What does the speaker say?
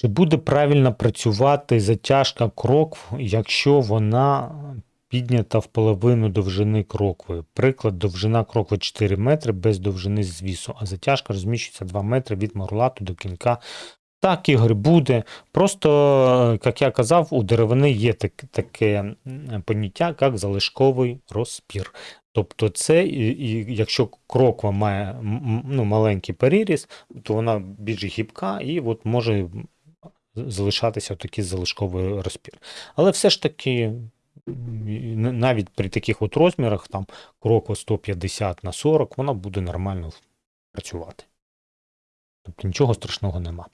Чи буде правильно працювати затяжка крокв, якщо вона піднята в половину довжини крокви? Приклад, довжина крокви 4 метри без довжини звісу, а затяжка розміщується 2 метри від морлату до кінка. Так, Ігор, буде. Просто, як я казав, у деревини є так, таке поняття, як залишковий розпір. Тобто, це, і, якщо кроква має ну, маленький переріз, то вона більш гібка і от може залишатися такий залишковий розпір. Але все ж таки, навіть при таких от розмірах, там кроква 150 на 40, вона буде нормально працювати. Тобто нічого страшного нема.